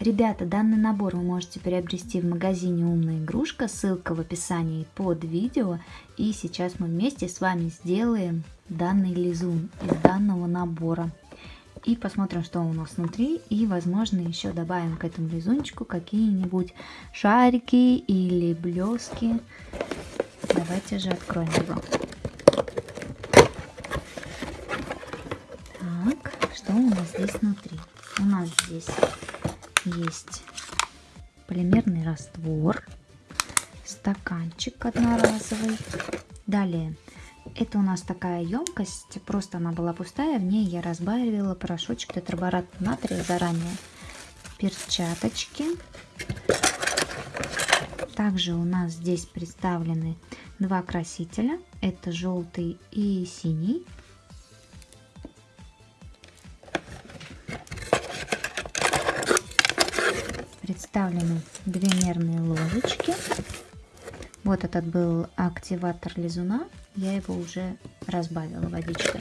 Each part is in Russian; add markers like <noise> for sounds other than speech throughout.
Ребята, данный набор вы можете приобрести в магазине «Умная игрушка», ссылка в описании под видео. И сейчас мы вместе с вами сделаем данный лизун из данного набора. И посмотрим, что у нас внутри. И, возможно, еще добавим к этому лизунчику какие-нибудь шарики или блески. Давайте же откроем его. Так, что у нас здесь внутри? У нас здесь есть полимерный раствор, стаканчик одноразовый. Далее, это у нас такая емкость, просто она была пустая, в ней я разбавила порошочек тетраборат натрия заранее. Перчаточки. Также у нас здесь представлены два красителя, это желтый и синий. Представлены две мерные ложечки. Вот этот был активатор лизуна. Я его уже разбавила водичкой.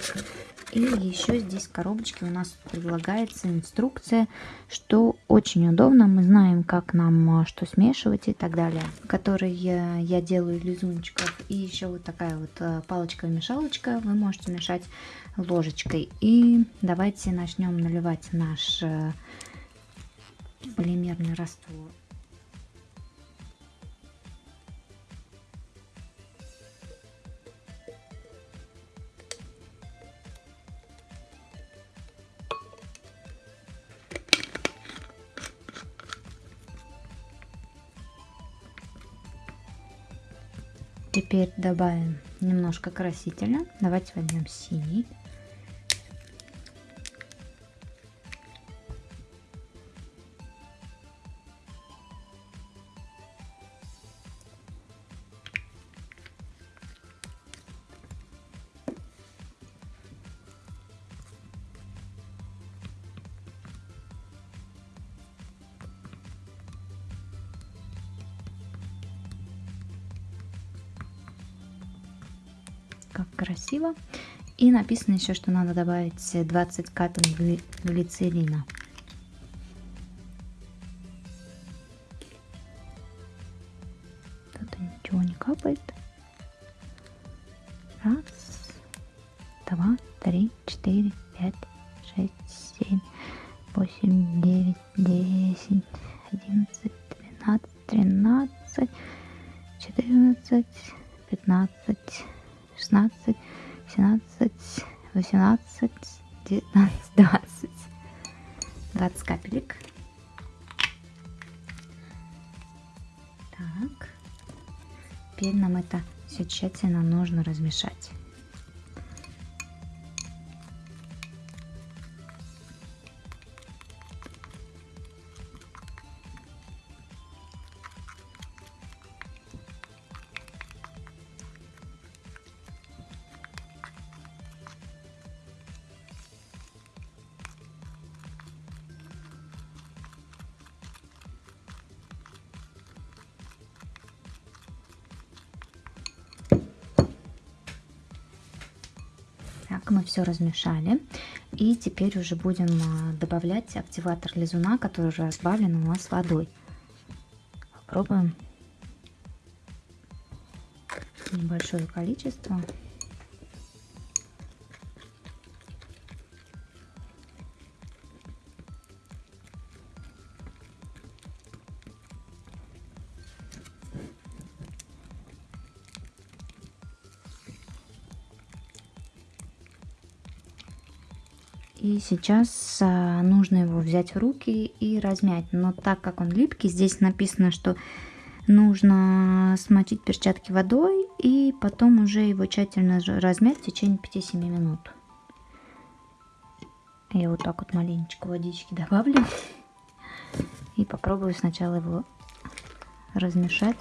И еще здесь в коробочке у нас предлагается инструкция, что очень удобно. Мы знаем, как нам а, что смешивать и так далее. Который я, я делаю лизунчиков. И еще вот такая вот а, палочка-мешалочка. Вы можете мешать ложечкой. И давайте начнем наливать наш а, полимерный раствор. Теперь добавим немножко красителя. Давайте возьмем синий. Как красиво. И написано еще, что надо добавить 20 капель глицерина. Тут ничего не капает. Раз, два, три, четыре, пять, шесть, семь, восемь, девять, десять, одиннадцать, двенадцать, тринадцать, четырнадцать, пятнадцать. 16, 17, 18, 19, 20. 20 капелек. Так. Теперь нам это все тщательно нужно размешать. Так, мы все размешали. И теперь уже будем а, добавлять активатор лизуна, который уже разбавлен у нас водой. Попробуем небольшое количество. И сейчас а, нужно его взять в руки и размять. Но так как он липкий, здесь написано, что нужно смочить перчатки водой и потом уже его тщательно размять в течение 5-7 минут. Я вот так вот маленечко водички добавлю. <laughs> И попробую сначала его размешать.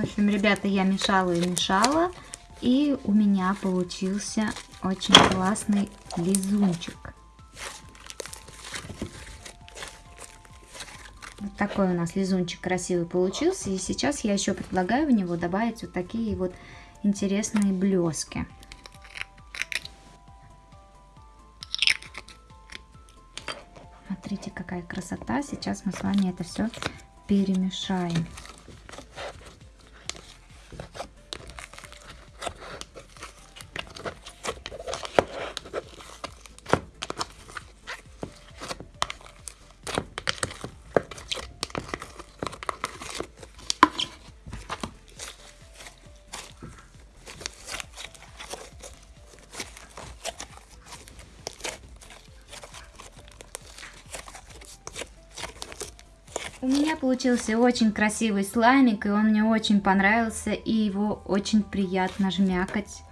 В общем, ребята, я мешала и мешала. И у меня получился очень классный лизунчик. Вот такой у нас лизунчик красивый получился. И сейчас я еще предлагаю в него добавить вот такие вот интересные блески. Смотрите, какая красота. Сейчас мы с вами это все перемешаем. Меня получился очень красивый слаймик, и он мне очень понравился, и его очень приятно жмякать.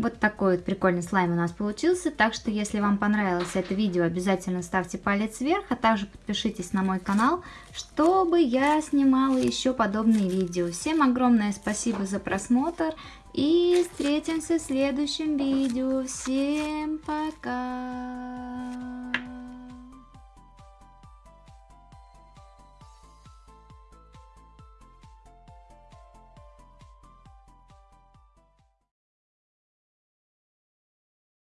Вот такой вот прикольный слайм у нас получился. Так что, если вам понравилось это видео, обязательно ставьте палец вверх, а также подпишитесь на мой канал, чтобы я снимала еще подобные видео. Всем огромное спасибо за просмотр и встретимся в следующем видео. Всем пока!